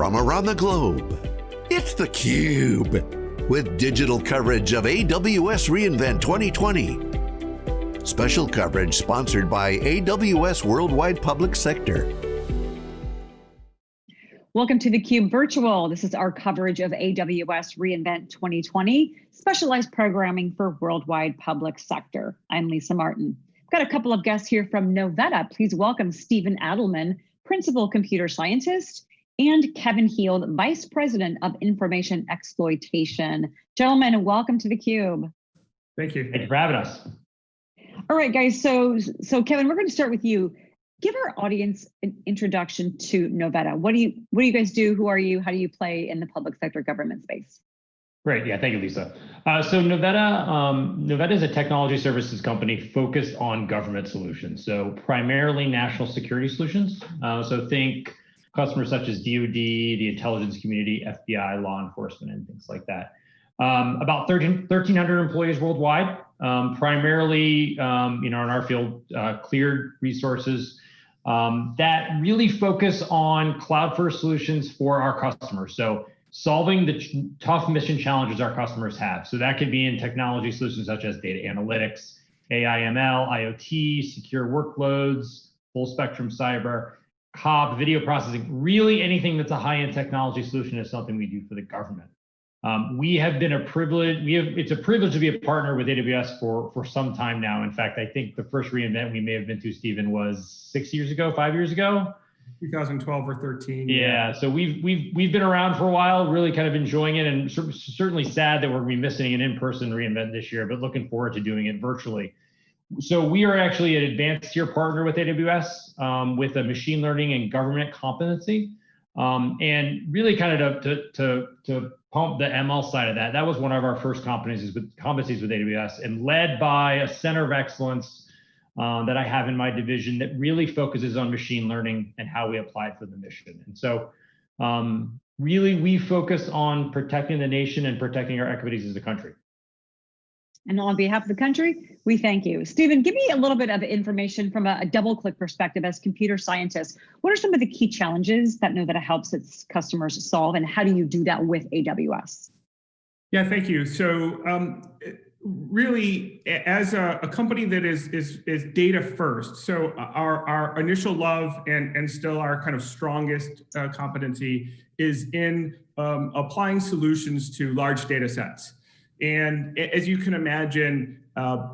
from around the globe. It's theCUBE, with digital coverage of AWS reInvent 2020. Special coverage sponsored by AWS Worldwide Public Sector. Welcome to theCUBE Virtual. This is our coverage of AWS reInvent 2020, specialized programming for worldwide public sector. I'm Lisa Martin. I've got a couple of guests here from Novetta. Please welcome Stephen Adelman, Principal Computer Scientist, and Kevin Heald, Vice President of Information Exploitation. Gentlemen, welcome to theCUBE. Thank you. Thank you for having us. All right, guys, so, so Kevin, we're gonna start with you give our audience an introduction to Novetta. What do you what do you guys do? Who are you? How do you play in the public sector government space? Great, yeah, thank you, Lisa. Uh, so Novetta, um, Novetta is a technology services company focused on government solutions. So primarily national security solutions. Uh, so think customers such as DoD, the intelligence community, FBI, law enforcement, and things like that. Um, about 13, 1,300 employees worldwide, um, primarily, um, you know, in our field, uh, cleared resources, um, that really focus on cloud first solutions for our customers. So solving the tough mission challenges our customers have. So that could be in technology solutions such as data analytics, AI, ML, IoT, secure workloads, full spectrum cyber, COB, video processing, really anything that's a high-end technology solution is something we do for the government. Um, we have been a privilege. We have it's a privilege to be a partner with AWS for for some time now. In fact, I think the first reInvent we may have been to, Stephen, was six years ago, five years ago. 2012 or 13. Yeah, yeah, so we've we've we've been around for a while, really kind of enjoying it, and certainly sad that we're going to be missing an in-person reInvent this year, but looking forward to doing it virtually. So we are actually an advanced tier partner with AWS um, with a machine learning and government competency. Um, and really kind of to, to, to pump the ML side of that, that was one of our first competencies with, competencies with AWS and led by a center of excellence um, that I have in my division that really focuses on machine learning and how we apply it for the mission. And so um, really we focus on protecting the nation and protecting our equities as a country. And on behalf of the country, we thank you. Stephen, give me a little bit of information from a, a double click perspective as computer scientists. What are some of the key challenges that Novetta helps its customers solve and how do you do that with AWS? Yeah, thank you. So um, really, as a, a, company that is, is, is data first, so our, our initial love and, and still our kind of strongest uh, competency is in um, applying solutions to large data sets. And as you can imagine, uh,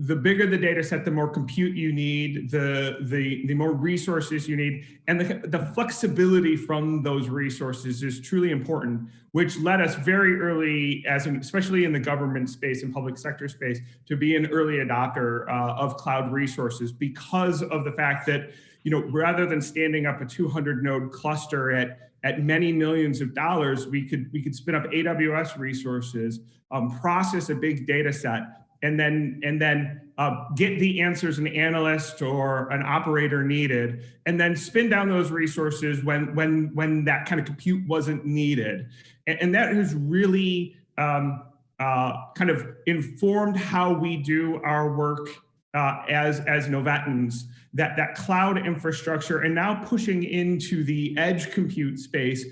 the bigger the data set, the more compute you need, the, the, the more resources you need, and the, the flexibility from those resources is truly important, which led us very early, as in, especially in the government space and public sector space, to be an early adopter uh, of cloud resources because of the fact that, you know, rather than standing up a 200 node cluster at at many millions of dollars, we could we could spin up AWS resources, um, process a big data set, and then and then uh, get the answers an analyst or an operator needed, and then spin down those resources when when when that kind of compute wasn't needed, and, and that has really um, uh, kind of informed how we do our work uh, as as Novettans that that cloud infrastructure and now pushing into the edge compute space,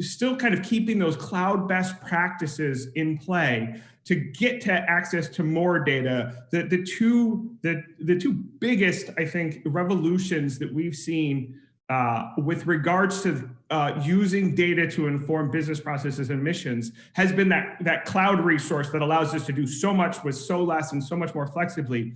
still kind of keeping those cloud best practices in play to get to access to more data. The the two the the two biggest I think revolutions that we've seen uh, with regards to uh, using data to inform business processes and missions has been that, that cloud resource that allows us to do so much with so less and so much more flexibly.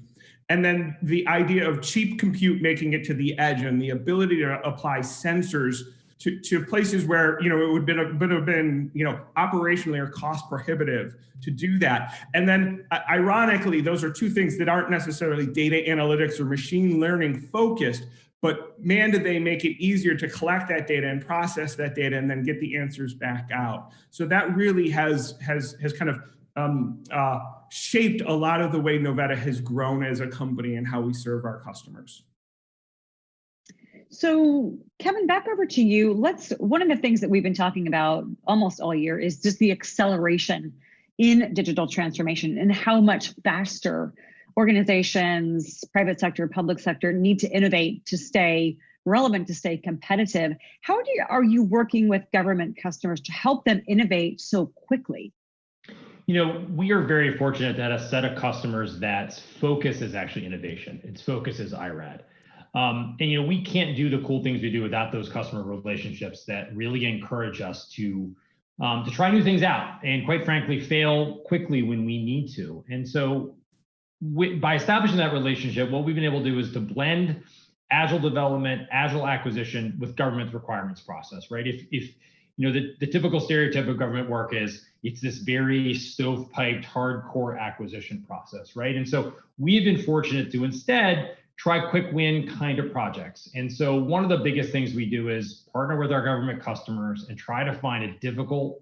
And then the idea of cheap compute making it to the edge and the ability to apply sensors to, to places where, you know, it would, been have been, you know, operationally or cost prohibitive to do that. And then uh, ironically, those are two things that aren't necessarily data analytics or machine learning focused, but man, did they make it easier to collect that data and process that data and then get the answers back out. So that really has, has, has kind of um, uh, shaped a lot of the way Novetta has grown as a company and how we serve our customers. So Kevin, back over to you. Let's, one of the things that we've been talking about almost all year is just the acceleration in digital transformation and how much faster organizations, private sector, public sector need to innovate to stay relevant to stay competitive. How do you, are you working with government customers to help them innovate so quickly? You know, we are very fortunate to have a set of customers that focus is actually innovation. Its focus is IRAD. Um, and you know, we can't do the cool things we do without those customer relationships that really encourage us to um, to try new things out and quite frankly fail quickly when we need to. And so by establishing that relationship, what we've been able to do is to blend agile development, agile acquisition with government requirements process, right? If, if you know, the, the typical stereotype of government work is it's this very stovepiped, hardcore acquisition process, right? And so we've been fortunate to instead try quick win kind of projects. And so one of the biggest things we do is partner with our government customers and try to find a difficult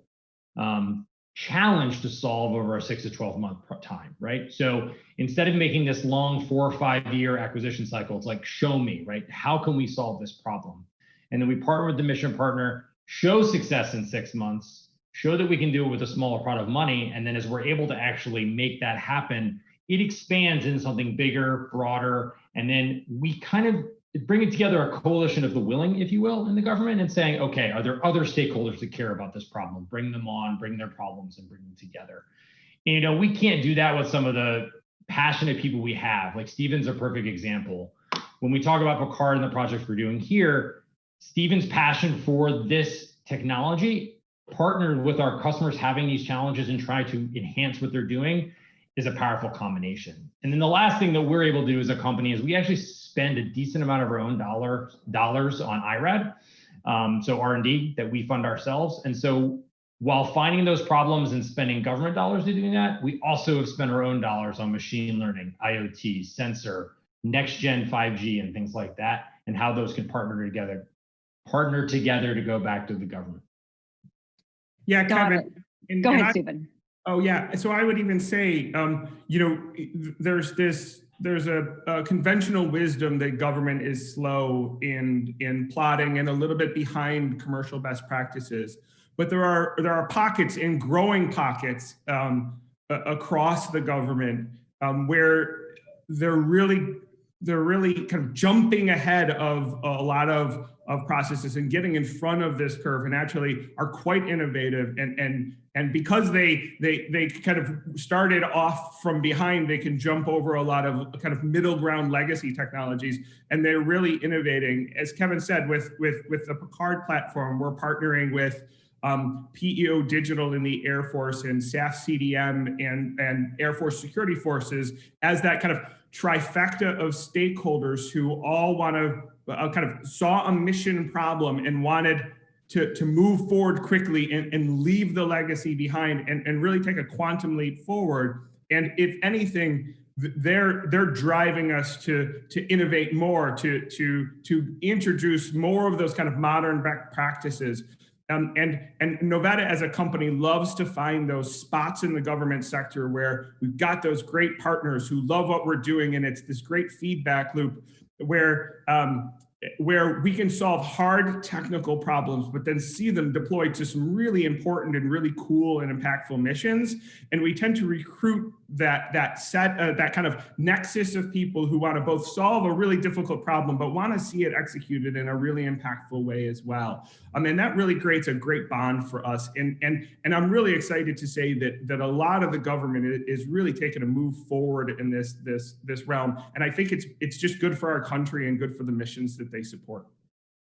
um, challenge to solve over a six to 12 month time, right? So instead of making this long four or five year acquisition cycle, it's like, show me, right? How can we solve this problem? And then we partner with the mission partner, show success in six months, show that we can do it with a smaller pot of money. And then as we're able to actually make that happen, it expands into something bigger, broader, and then we kind of bringing together a coalition of the willing, if you will, in the government and saying, okay, are there other stakeholders that care about this problem? Bring them on, bring their problems and bring them together. And, you know, we can't do that with some of the passionate people we have. Like Stephen's a perfect example. When we talk about Picard and the projects we're doing here, Stephen's passion for this technology partnered with our customers having these challenges and trying to enhance what they're doing is a powerful combination. And then the last thing that we're able to do as a company is we actually spend a decent amount of our own dollar, dollars on IRAD. Um, so R&D that we fund ourselves. And so while finding those problems and spending government dollars to doing that, we also have spent our own dollars on machine learning, IoT, sensor, next gen 5G and things like that, and how those can partner together, partner together to go back to the government. Yeah, Kevin. And, Go ahead, I, Stephen. Oh yeah. So I would even say, um, you know, there's this there's a, a, conventional wisdom that government is slow in in plotting and a little bit behind commercial best practices. But there are there are pockets in growing pockets um, across the government um, where they're really they're really kind of jumping ahead of a lot of of processes and getting in front of this curve and actually are quite innovative. And and and because they they they kind of started off from behind they can jump over a lot of kind of middle ground legacy technologies and they're really innovating. As kevin said with with with the picard platform we're partnering with um, PEO Digital in the Air Force and SAF CDM and, and Air Force Security Forces as that kind of trifecta of stakeholders who all want to uh, kind of saw a mission problem and wanted to, to move forward quickly and, and leave the legacy behind and, and really take a quantum leap forward. And if anything, they're they're driving us to to innovate more, to to to introduce more of those kind of modern practices. Um, and and Novetta as a company loves to find those spots in the government sector where we've got those great partners who love what we're doing, and it's this great feedback loop where um, where we can solve hard technical problems, but then see them deployed to some really important and really cool and impactful missions. And we tend to recruit that that set uh, that kind of nexus of people who want to both solve a really difficult problem, but want to see it executed in a really impactful way as well. I mean, that really creates a great bond for us. And and and I'm really excited to say that that a lot of the government is really taking a move forward in this this this realm. And I think it's it's just good for our country and good for the missions that they support.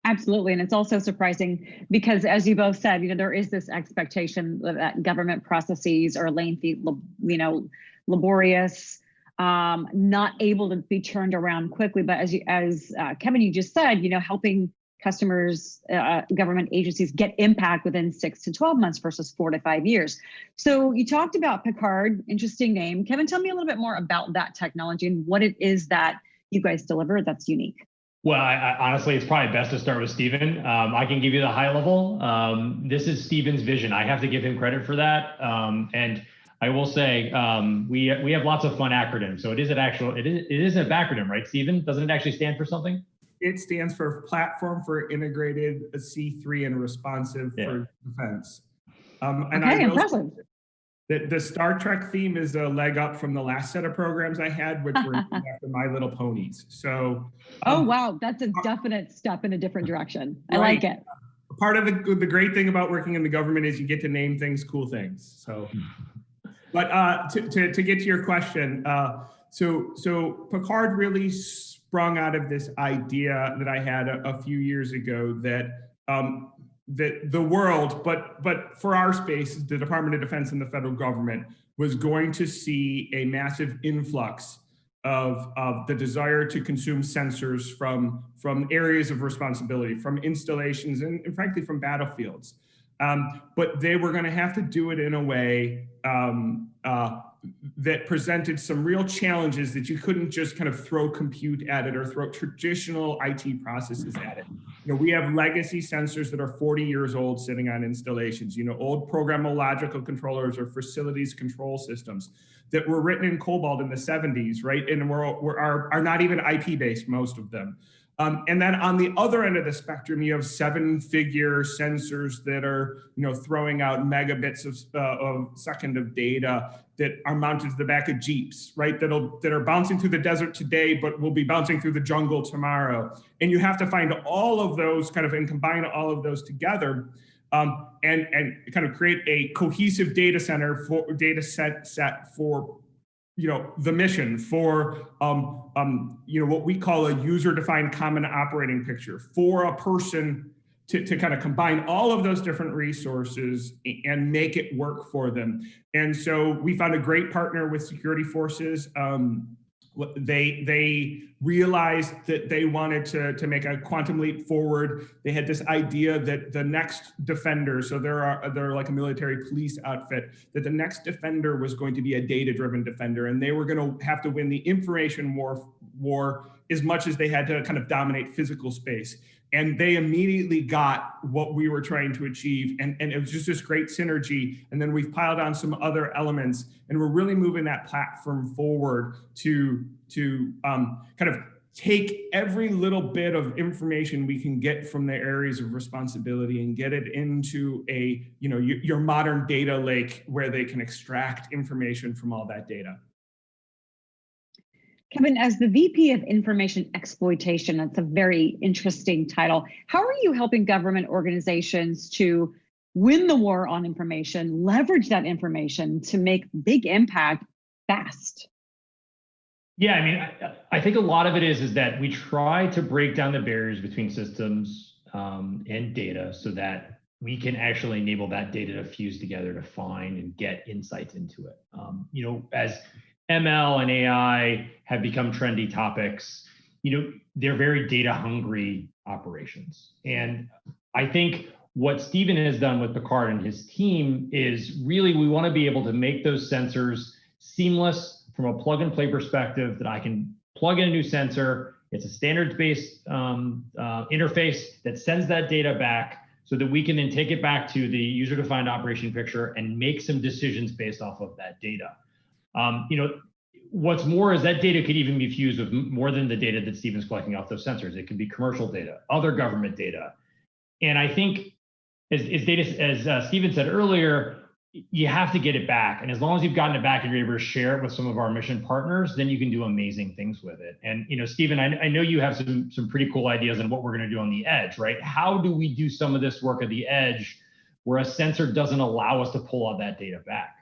Absolutely. And it's also surprising because as you both said, you know, there is this expectation that government processes are lengthy, you know, laborious, um, not able to be turned around quickly. But as you, as uh, Kevin, you just said, you know, helping customers, uh, government agencies get impact within six to 12 months versus four to five years. So you talked about Picard, interesting name. Kevin, tell me a little bit more about that technology and what it is that you guys deliver that's unique. Well, I, I, honestly, it's probably best to start with Stephen. Um, I can give you the high level. Um, this is Stephen's vision. I have to give him credit for that. Um, and I will say um, we we have lots of fun acronyms. So it is an actual it is it is a acronym, right, Stephen? Doesn't it actually stand for something? It stands for Platform for Integrated C3 and Responsive yeah. for Defense. Um, and okay, I impressive. The, the Star Trek theme is a leg up from the last set of programs I had, which were after My Little Ponies. So, Oh, um, wow. That's a definite step in a different direction. I Right. like it. part of the the great thing about working in the government is you get to name things cool things. So, but uh, to, to to get to your question, uh, so so Picard really sprung out of this idea that I had a, a few years ago that um, that the world, but but for our space, the Department of Defense and the federal government was going to see a massive influx of, of the desire to consume sensors from, from areas of responsibility, from installations, and, and frankly, from battlefields. Um, but they were going to have to do it in a way um, uh, that presented some real challenges that you couldn't just kind of throw compute at it or throw traditional IT processes at it. You know, we have legacy sensors that are 40 years old sitting on installations, you know, old programmable logical controllers or facilities control systems that were written in COBOL in the 70s, right? And were, are, are not even IP based, most of them. Um, and then on the other end of the spectrum, you have seven-figure sensors that are, you know, throwing out megabits of, uh, of second of data that are mounted to the back of Jeeps, right? That'll that are bouncing through the desert today, but will be bouncing through the jungle tomorrow. And you have to find all of those kind of and combine all of those together. Um, and and kind of create a cohesive data center for data set set for you know the mission for um, um, you know what we call a user defined common operating picture for a person to, to kind of combine all of those different resources and make it work for them. And so we found a great partner with security forces. Um, they they realized that they wanted to to make a quantum leap forward. They had this idea that the next defender so there are they're like a military police outfit that the next defender was going to be a data driven defender and they were going to have to win the information war war as much as they had to kind of dominate physical space and they immediately got what we were trying to achieve and, and it was just this great synergy and then we've piled on some other elements and we're really moving that platform forward to to um, kind of take every little bit of information we can get from the areas of responsibility and get it into a you know your, your modern data lake where they can extract information from all that data Kevin, as the VP of Information Exploitation, that's a very interesting title. How are you helping government organizations to win the war on information, leverage that information to make big impact fast? Yeah, I mean, I, think a lot of it is is that we try to break down the barriers between systems um, and data so that we can actually enable that data to fuse together to find and get insights into it. Um, you know, as ML and AI have become trendy topics. You know, they're very data hungry operations. And I think what Stephen has done with Picard and his team is really we want to be able to make those sensors seamless from a plug and play perspective that I can plug in a new sensor. It's a standards based um, uh, interface that sends that data back so that we can then take it back to the user defined operation picture and make some decisions based off of that data. Um, you know, what's more is that data could even be fused with more than the data that Stephen's collecting off those sensors. It could be commercial data, other government data. And I think as, as data, as uh, Stephen said earlier, you have to get it back. And as long as you've gotten it back and you're able to share it with some of our mission partners, then you can do amazing things with it. And you know, Stephen, I, I know you have some some pretty cool ideas on what we're going to do on the edge, right? How do we do some of this work at the edge where a sensor doesn't allow us to pull all that data back?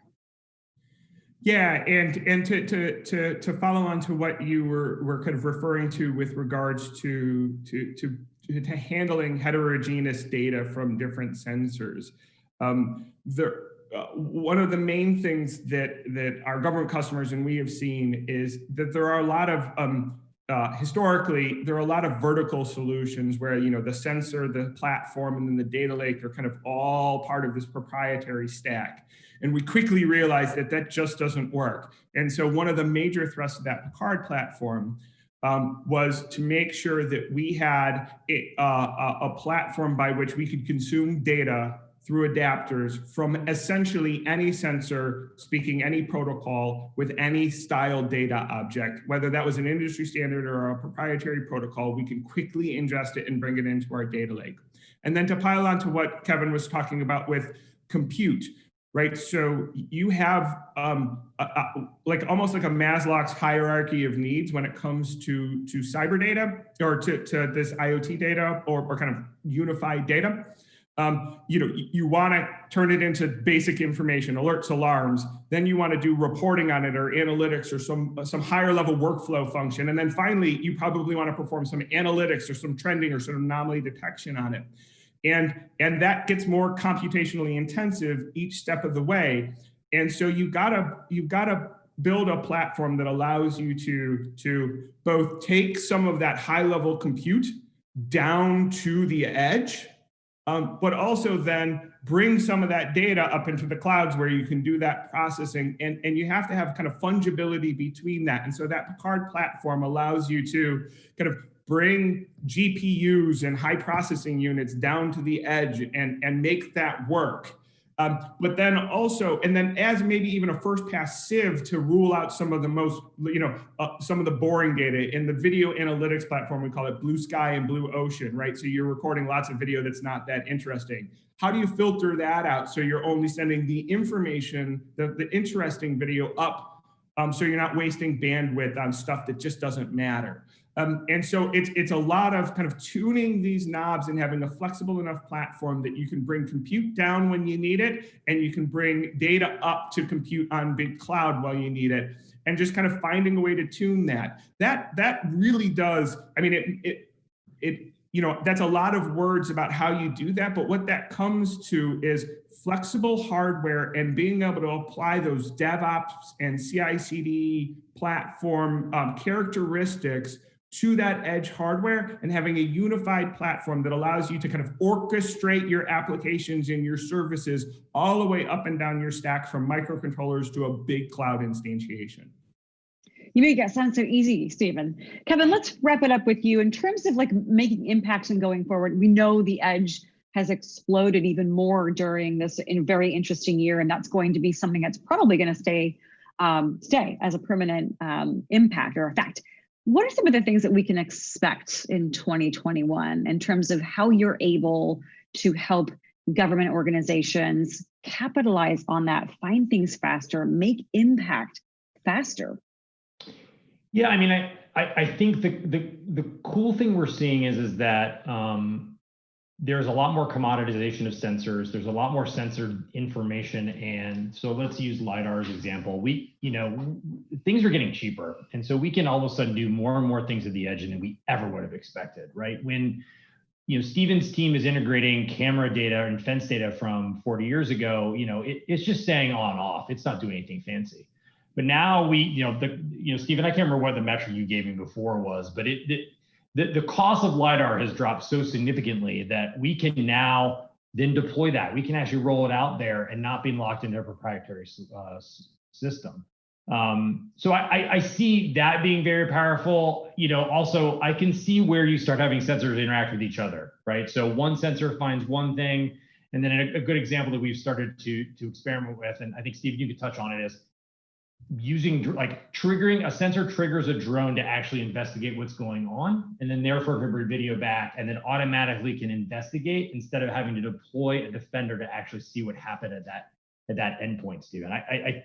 Yeah, and and to to to to follow on to what you were were kind of referring to with regards to to to to handling heterogeneous data from different sensors. Um, the uh, one of the main things that that our government customers and we have seen is that there are a lot of um, uh, historically, there are a lot of vertical solutions where you know the sensor, the platform, and then the data lake are kind of all part of this proprietary stack. And we quickly realized that that just doesn't work. And so one of the major thrusts of that Picard platform um, was to make sure that we had uh, a platform by which we could consume data through adapters from essentially any sensor speaking any protocol with any style data object, whether that was an industry standard or a proprietary protocol, we can quickly ingest it and bring it into our data lake. And then to pile on to what Kevin was talking about with compute, right? So you have um, a, a, like almost like a Maslow's hierarchy of needs when it comes to to cyber data or to, to this IoT data or, or kind of unified data. Um, you know, you, you want to turn it into basic information, alerts, alarms. Then you want to do reporting on it or analytics or some some higher level workflow function. And then finally, you probably want to perform some analytics or some trending or some anomaly detection on it. And, and that gets more computationally intensive each step of the way. And so you've got to, you've got to build a platform that allows you to, to both take some of that high level compute down to the edge, um, but also then bring some of that data up into the clouds where you can do that processing. And, and you have to have kind of fungibility between that. And so that Picard platform allows you to kind of bring GPUs and high processing units down to the edge and, and make that work. Um, but then also, and then as maybe even a first pass sieve to rule out some of the most, you know, uh, some of the boring data in the video analytics platform, we call it blue sky and blue ocean, right? So you're recording lots of video that's not that interesting. How do you filter that out so you're only sending the information, the, the interesting video up um, so you're not wasting bandwidth on stuff that just doesn't matter. Um, and so it's, it's a lot of kind of tuning these knobs and having a flexible enough platform that you can bring compute down when you need it, and you can bring data up to compute on big cloud while you need it, and just kind of finding a way to tune that. That, that really does, I mean, it, it, it you know, that's a lot of words about how you do that, but what that comes to is flexible hardware and being able to apply those DevOps and CI/CD platform um, characteristics to that edge hardware and having a unified platform that allows you to kind of orchestrate your applications and your services all the way up and down your stack from microcontrollers to a big cloud instantiation. You make it sound so easy, Stephen. Kevin, let's wrap it up with you. In terms of like making impacts and going forward, we know the edge has exploded even more during this in very interesting year, and that's going to be something that's probably going to stay um, stay as a permanent um, impact or effect. What are some of the things that we can expect in 2021 in terms of how you're able to help government organizations capitalize on that, find things faster, make impact faster? Yeah, I mean, I, I, I think the, the the cool thing we're seeing is is that um, there's a lot more commoditization of sensors. There's a lot more sensor information. And so let's use LiDAR as example. We, you know, things are getting cheaper. And so we can all of a sudden do more and more things at the edge than we ever would have expected, right? When, you know, Stephen's team is integrating camera data and fence data from 40 years ago, you know, it, it's just saying on off. It's not doing anything fancy. But now we, you know, the, you know, Stephen, I can't remember what the metric you gave me before was, but it, it the, the cost of LiDAR has dropped so significantly that we can now then deploy that. We can actually roll it out there and not be locked into a proprietary uh, system. Um, so I, I, see that being very powerful. You know, also I can see where you start having sensors interact with each other, right? So one sensor finds one thing, and then a, a good example that we've started to to experiment with, and I think Steve, you could touch on it, is using like triggering a sensor triggers a drone to actually investigate what's going on and then therefore can video back and then automatically can investigate instead of having to deploy a defender to actually see what happened at that at that endpoint Stephen I I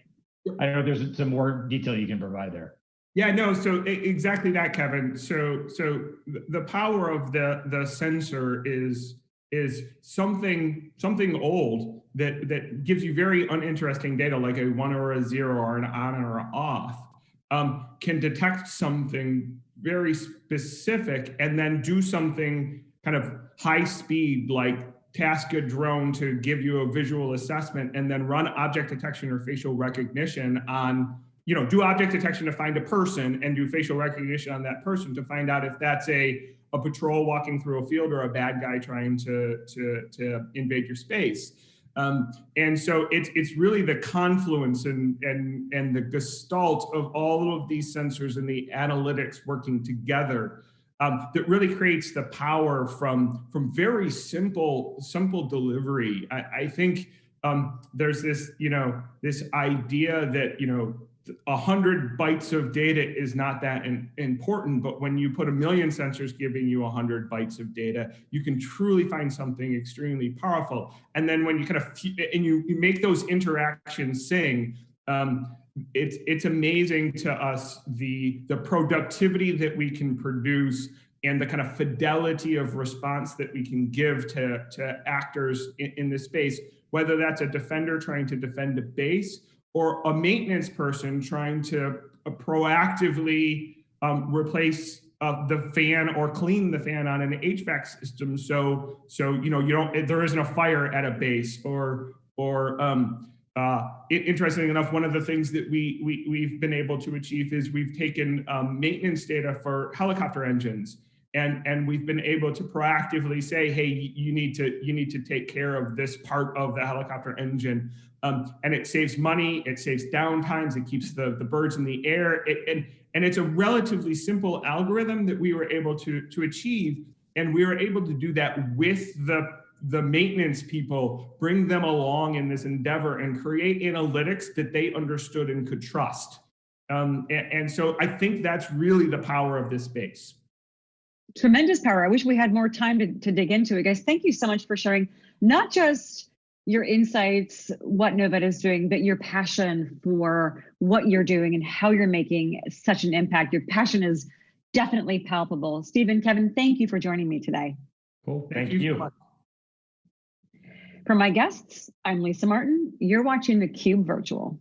I don't know if there's some more detail you can provide there. Yeah no so exactly that Kevin. So so the power of the the sensor is is something something old that that gives you very uninteresting data like a one or a zero or an on or off um, can detect something very specific and then do something kind of high speed like task a drone to give you a visual assessment and then run object detection or facial recognition on you know do object detection to find a person and do facial recognition on that person to find out if that's a a patrol walking through a field or a bad guy trying to, to, to invade your space. Um, and so it's, it's really the confluence and, and, and the gestalt of all of these sensors and the analytics working together um, that really creates the power from, from very simple, simple delivery. I, I think um, there's this, you know, this idea that, you know, a hundred bytes of data is not that in, important, but when you put a million sensors giving you a hundred bytes of data, you can truly find something extremely powerful. And then when you kind of and you, you make those interactions sing, um, it's it's amazing to us the the productivity that we can produce and the kind of fidelity of response that we can give to to actors in, in this space, whether that's a defender trying to defend a base or a maintenance person trying to uh, proactively um, replace uh, the fan or clean the fan on an HVAC system. So, so you know, you don't there isn't a fire at a base or or um, uh, interesting enough, one of the things that we, we we've been able to achieve is we've taken um, maintenance data for helicopter engines and and we've been able to proactively say hey you need to you need to take care of this part of the helicopter engine. Um, and it saves money it saves downtimes it keeps the the birds in the air. It, and and it's a relatively simple algorithm that we were able to to achieve and we were able to do that with the the maintenance people bring them along in this endeavor and create analytics that they understood and could trust. Um, and, and so i think that's really the power of this space tremendous power. I wish we had more time to, to dig into it. Guys, thank you so much for sharing not just your insights, what Novetta is doing, but your passion for what you're doing and how you're making such an impact. Your passion is definitely palpable. Stephen, Kevin, thank you for joining me today. Cool. Thank, thank you. you. For my guests, I'm Lisa Martin. You're watching theCUBE Virtual.